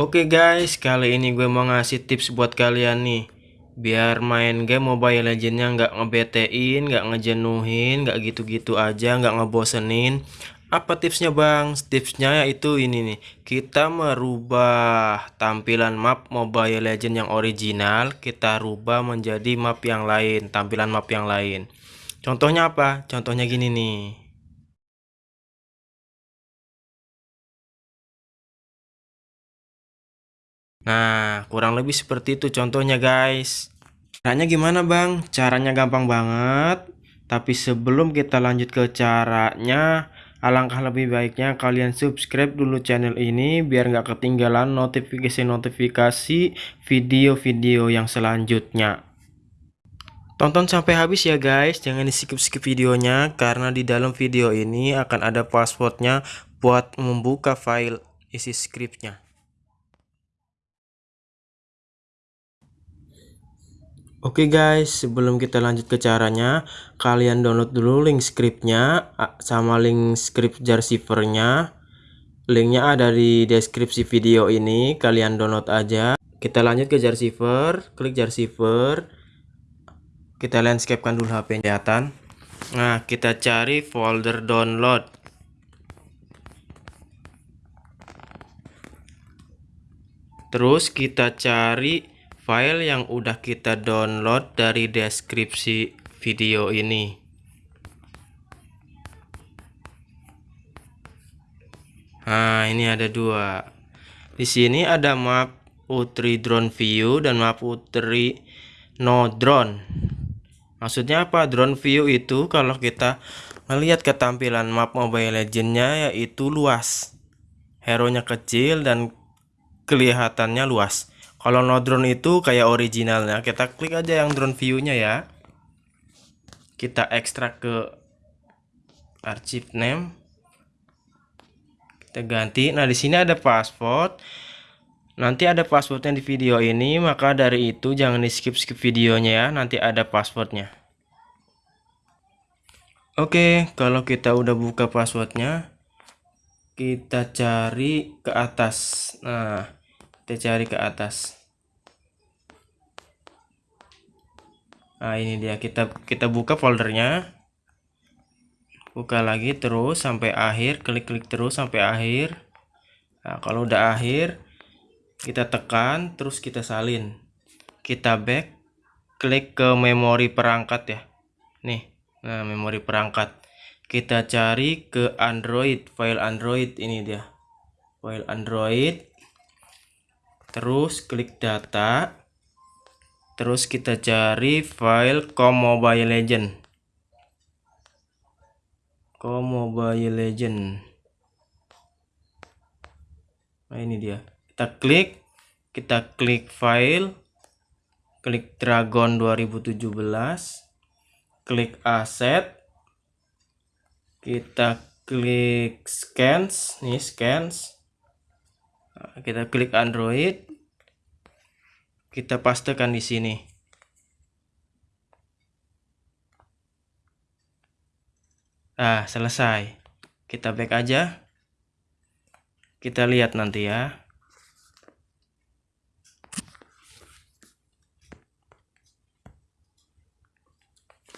Oke guys, kali ini gue mau ngasih tips buat kalian nih. Biar main game Mobile Legendnya nggak ngebetein, nggak ngejenuhin, nggak gitu-gitu aja, nggak ngebosenin. Apa tipsnya bang? Tipsnya yaitu ini nih. Kita merubah tampilan map Mobile Legend yang original Kita rubah menjadi map yang lain, tampilan map yang lain. Contohnya apa? Contohnya gini nih Nah, kurang lebih seperti itu contohnya guys. Caranya gimana bang? Caranya gampang banget. Tapi sebelum kita lanjut ke caranya, alangkah lebih baiknya kalian subscribe dulu channel ini biar nggak ketinggalan notifikasi-notifikasi video-video yang selanjutnya. Tonton sampai habis ya guys, jangan di skip-skip videonya karena di dalam video ini akan ada passwordnya buat membuka file isi scriptnya. Oke okay guys, sebelum kita lanjut ke caranya, kalian download dulu link scriptnya sama link script jar servernya. Linknya ada di deskripsi video ini, kalian download aja. Kita lanjut ke jar server, klik jar server. Kita landscapekan dulu HP kelihatan. Nah, kita cari folder download. Terus kita cari file yang udah kita download dari deskripsi video ini. Nah, ini ada dua. Di sini ada map Utri Drone View dan map Utri No Drone. Maksudnya apa? Drone View itu kalau kita melihat ketampilan map Mobile Legendnya yaitu luas. Hero-nya kecil dan kelihatannya luas. Kalau no drone itu kayak originalnya, kita klik aja yang drone view-nya ya. Kita ekstrak ke archive name. Kita ganti. Nah, di sini ada password. Nanti ada passwordnya di video ini, maka dari itu jangan di skip-skip videonya ya. Nanti ada passwordnya. Oke, kalau kita udah buka passwordnya, kita cari ke atas. Nah, kita cari ke atas. Nah ini dia. Kita kita buka foldernya. Buka lagi terus sampai akhir. Klik-klik terus sampai akhir. Nah kalau udah akhir kita tekan terus kita salin. Kita back klik ke memori perangkat ya. Nih nah memori perangkat. Kita cari ke Android file Android ini dia. File Android terus klik data. Terus kita cari file com mobile legend. Com mobile legend. Nah ini dia. Kita klik kita klik file. Klik dragon 2017 klik aset. Kita klik scans. Nih scans kita klik Android. Kita pastekan di sini. Nah selesai. Kita back aja. Kita lihat nanti ya.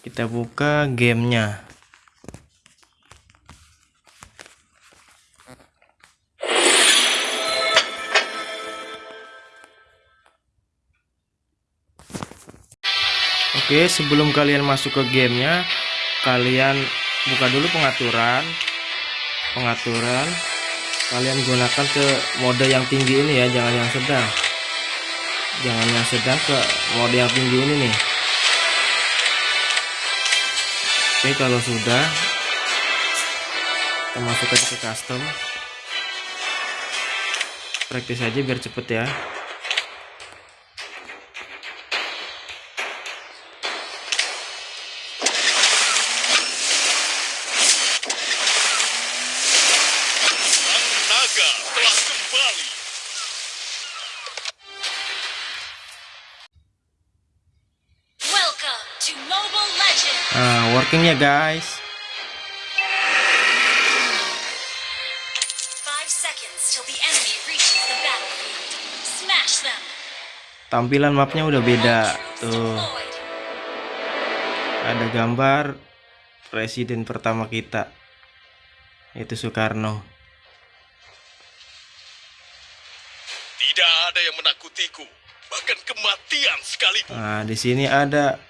Kita buka gamenya Oke sebelum kalian masuk ke gamenya kalian buka dulu pengaturan. Pengaturan. Kalian gunakan ke mode yang tinggi ini ya jangan yang sedang. Jangan yang sedang ke mode yang tinggi ini nih. Oke kalau sudah kita masuk ke custom. Praktis aja biar cepet ya working ya guys. Five seconds till the enemy reaches the battlefield. tampilan mapnya udah beda tuh ada gambar presiden pertama kita itu Soekarno Tidak ada yang menakutiku, bahkan kematian sekalipun. nah di sini ada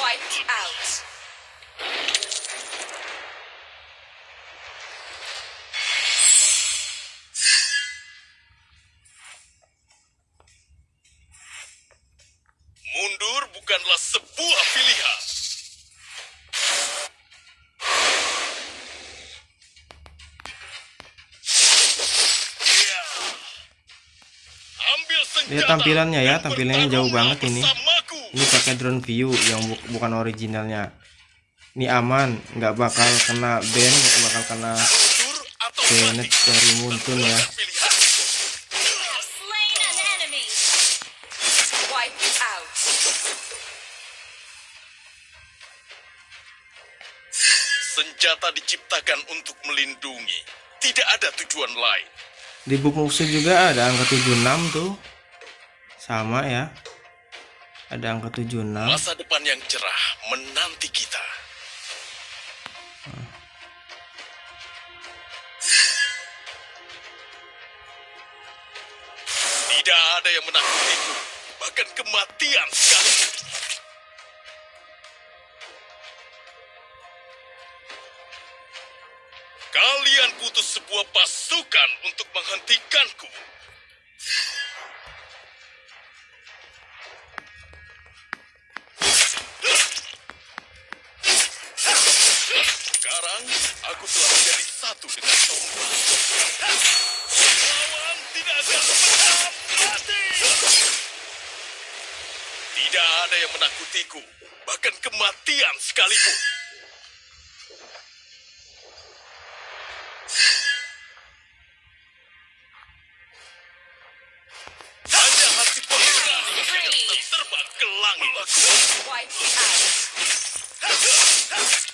Wiped out. mundur bukanlah sebuah pilihan. Ambil senjata. Lihat tampilannya ya, tampilannya jauh banget ini. Ini pakai drone view yang bu- bukan originalnya ini aman nggak bakal kena ban nggak bakal kena mati. dari muntun ya. Senjata diciptakan untuk melindungi. Tidak ada tujuan lain. di book musuh juga ada angka 76 tuh sama ya ada angka 76 Masa depan yang cerah menanti kita. Tidak ada yang menakutiku, bahkan kematian sekalipun. Kalian butuh sebuah pasukan untuk menghentikanku. Menjadi satu dengan. Lawan tidak pernah mati. Tidak ada yang menakutiku, bahkan kematian sekalipun. Hanya hati pemberani yang bisa terbang ke langit. Out.